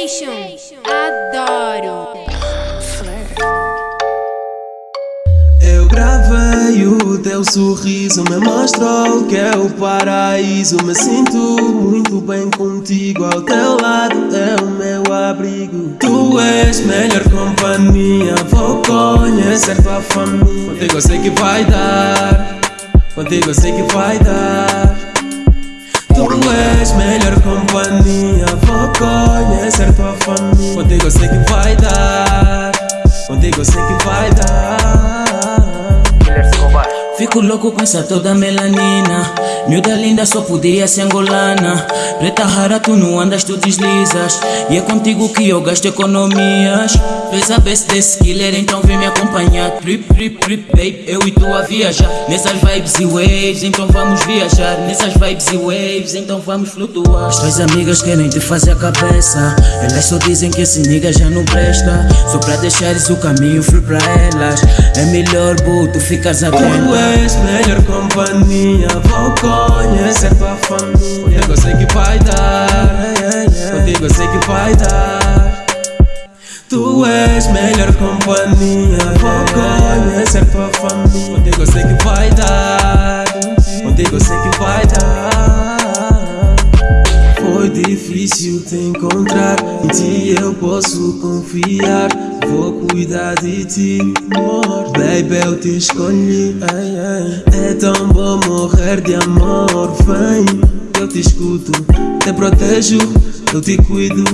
Nation. Adoro. Eu gravei o teu sorriso, me mostrou que é o paraíso. Me sinto muito bem contigo, ao teu lado é o meu abrigo. Tu és melhor companhia, vou conhecer tua família. Contigo eu sei que vai dar, contigo eu sei que vai dar. Tu és melhor companhia, vou conhecer tua família. Contigo eu sei que vai dar, contigo eu sei que vai dar. Fico louco com essa toda melanina. Miúda linda só podia ser angolana. Preta rara tu não andas, tu deslizas. E é contigo que eu gasto economias. Fez a best desse killer, então vem me acompanhar. Trip, trip, trip, babe, eu e tu a viajar. Nessas vibes e waves, então vamos viajar. Nessas vibes e waves, então vamos flutuar. As tuas amigas querem te fazer a cabeça. Elas só dizem que esse nigga já não presta. Só pra deixares o caminho free pra elas. É melhor, boo, tu ficas atenta Tu és melhor companhia, vou conhecer tua família. Contigo eu sei que vai dar, contigo eu sei que vai dar. Tu és melhor companhia, vou conhecer tua família. Contigo eu sei que vai dar, contigo eu sei que difícil te encontrar, em ti eu posso confiar. Vou cuidar de ti, amor. Baby, eu te escolhi. É tão bom morrer de amor. Vem, eu te escuto, te protejo, eu te cuido,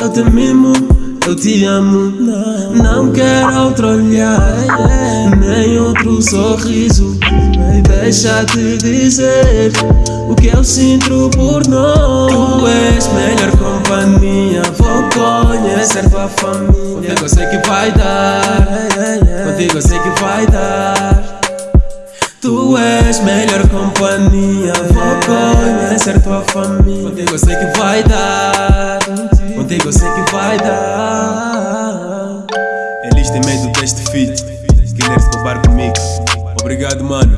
eu te mimo. Eu te amo, não, não quero outro olhar, nem outro sorriso. Deixa-te dizer o que eu sinto por nós. Família. Contigo eu sei que vai dar, contigo eu sei que vai dar. Tu és melhor companhia, vou conhecer tua família. Contigo eu sei que vai dar, contigo eu sei que vai dar. Eles têm medo deste feat. Killer Escobar comigo. Obrigado, mano.